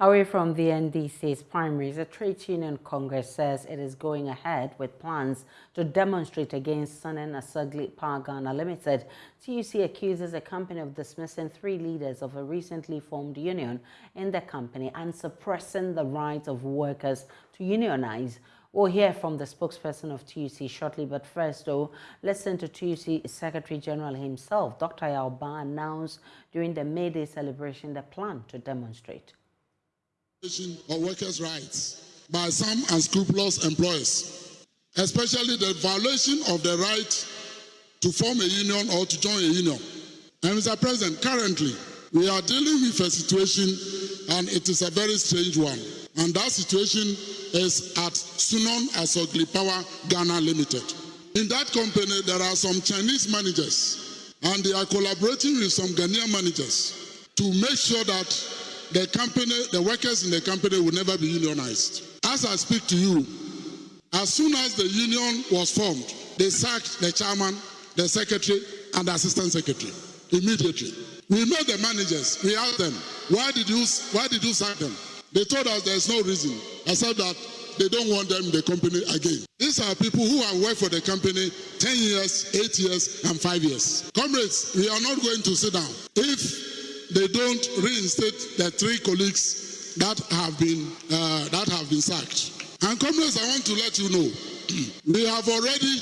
Away from the NDC's primaries, the Trade Union Congress says it is going ahead with plans to demonstrate against Sunon Asogli Power Ghana Limited. TUC accuses the company of dismissing three leaders of a recently formed union in the company and suppressing the rights of workers to unionize. We'll hear from the spokesperson of TUC shortly, but first, though, listen to TUC Secretary General himself. Dr. Yaw Baah announced during the May Day celebration the plan to demonstrate of workers' rights by some unscrupulous employers, especially the violation of the right to form a union or to join a union. And Mr. President, currently we are dealing with a situation and it is a very strange one. And that situation is at Sunon Asogli Power Ghana Limited. In that company, there are some Chinese managers and they are collaborating with some Ghanaian managers to make sure that the company, the workers in the company will never be unionized. As I speak to you, as soon as the union was formed, they sacked the chairman, the secretary, and the assistant secretary immediately. We met the managers. We asked them, why did you, why did you sack them? They told us there's no reason except that they don't want them in the company again. These are people who have worked for the company 10 years, 8 years, and 5 years. Comrades, we are not going to sit down. If they don't reinstate the three colleagues that have been uh, that have been sacked. And comrades, I want to let you know, we have already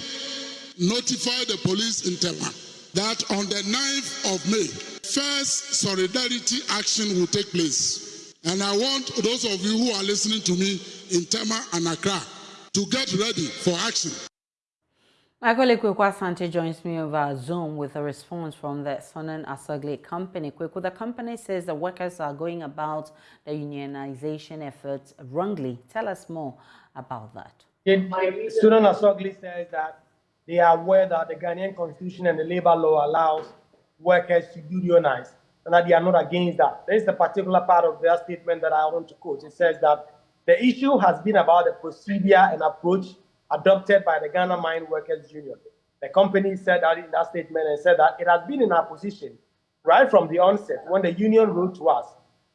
notified the police in Tema that on the 9th of May, first solidarity action will take place. And I want those of you who are listening to me in Tema and Accra to get ready for action. My colleague Kweku Asante joins me over Zoom with a response from the Sunon Asogli company. Kweku, the company says the workers are going about the unionization efforts wrongly. Tell us more about that. Sunon Asogli says that they are aware that the Ghanaian constitution and the labor law allows workers to unionize and that they are not against that. There is a particular part of their statement that I want to quote. It says that the issue has been about the procedure and approach adopted by the Ghana Mine Workers Union. The company said that in that statement and said that it has been in our position right from the onset when the union wrote to us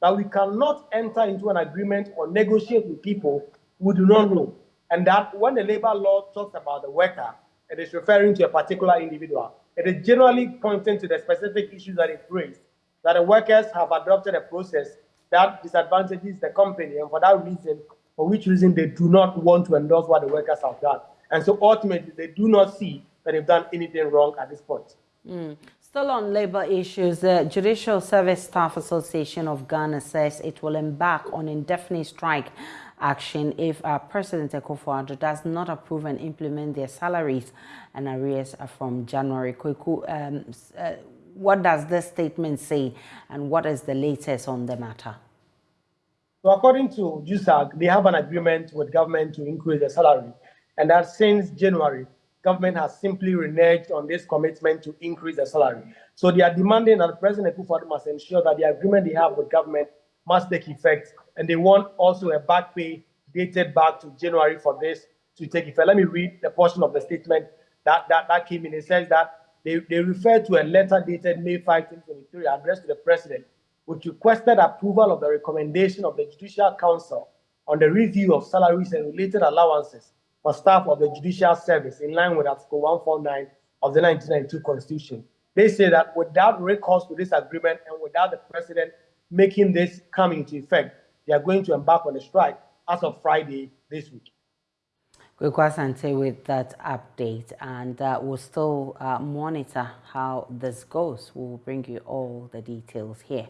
that we cannot enter into an agreement or negotiate with people who do not know. And that when the labor law talks about the worker, it is referring to a particular individual. It is generally pointing to the specific issues that it raised, that the workers have adopted a process that disadvantages the company, and for that reason, for which reason they do not want to endorse what the workers have done. And so ultimately, they do not see that they've done anything wrong at this point. Mm. Still on labor issues, the Judicial Service Staff Association of Ghana says it will embark on indefinite strike action if uh, President Akufo-Addo does not approve and implement their salaries and arrears from January. Kweku, um, uh, what does this statement say and what is the latest on the matter? So according to JUSAG, they have an agreement with government to increase the salary. And that since January, government has simply reneged on this commitment to increase the salary. So they are demanding that President Akufo must ensure that the agreement they have with government must take effect. And they want also a back pay dated back to January for this to take effect. Let me read the portion of the statement that, that, that came in. It says that they, they refer to a letter dated May 5, 2023 addressed to the president which requested approval of the recommendation of the Judicial Council on the review of salaries and related allowances for staff of the Judicial Service in line with Article 149 of the 1992 Constitution. They say that without recourse to this agreement and without the President making this come into effect, they are going to embark on a strike as of Friday this week. Asante with that update and uh, we'll still uh, monitor how this goes. We'll bring you all the details here